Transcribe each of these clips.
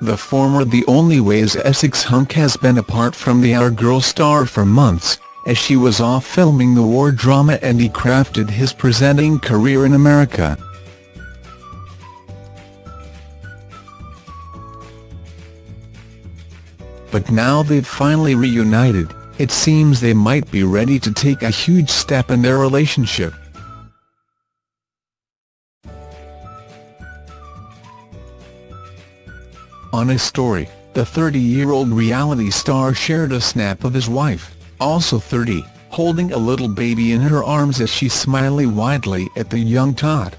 the former The Only Way Is Essex hunk has been apart from the Our Girl star for months, as she was off filming the war drama and he crafted his presenting career in America. But now they've finally reunited, it seems they might be ready to take a huge step in their relationship. On his story, the 30-year-old reality star shared a snap of his wife, also 30, holding a little baby in her arms as she smiled widely at the young tot.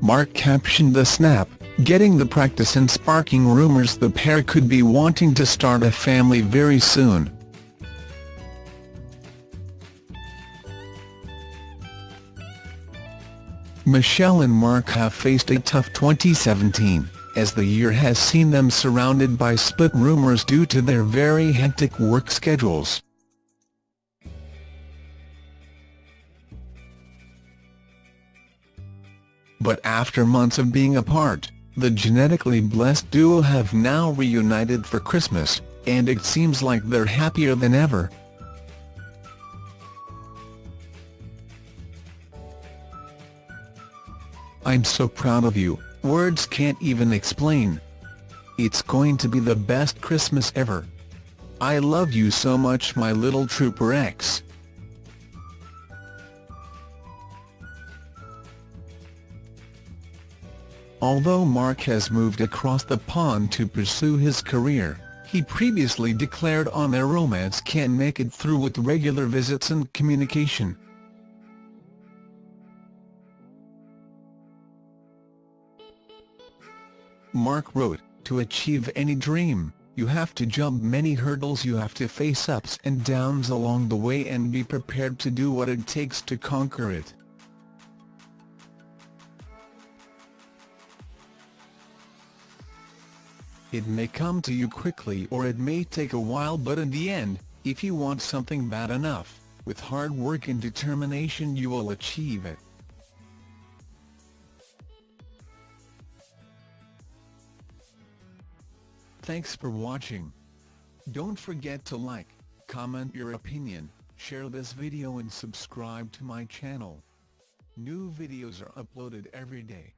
Mark captioned the snap, getting the practice and sparking rumours the pair could be wanting to start a family very soon. Michelle and Mark have faced a tough 2017, as the year has seen them surrounded by split rumours due to their very hectic work schedules. But after months of being apart, the genetically blessed duo have now reunited for Christmas, and it seems like they're happier than ever. I'm so proud of you, words can't even explain. It's going to be the best Christmas ever. I love you so much my little Trooper X. Although Mark has moved across the pond to pursue his career, he previously declared on their romance can't make it through with regular visits and communication. Mark wrote, To achieve any dream, you have to jump many hurdles you have to face ups and downs along the way and be prepared to do what it takes to conquer it. It may come to you quickly or it may take a while but in the end, if you want something bad enough, with hard work and determination you will achieve it. Thanks for watching. Don't forget to like, comment your opinion, share this video and subscribe to my channel. New videos are uploaded every day.